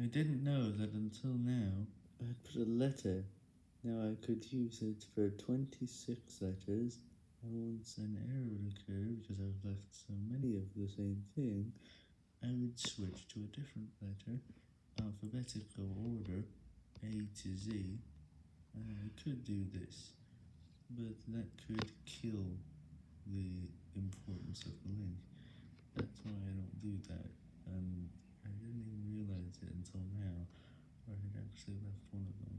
I didn't know that until now. I had put a letter. Now I could use it for 26 letters, and once an error would occur because I've left so many of the same thing, I would switch to a different letter, alphabetical order, A to Z, and I could do this, but that could kill the importance of the link, that's why I don't do that, and I didn't even realize it until now, I had actually left one of them,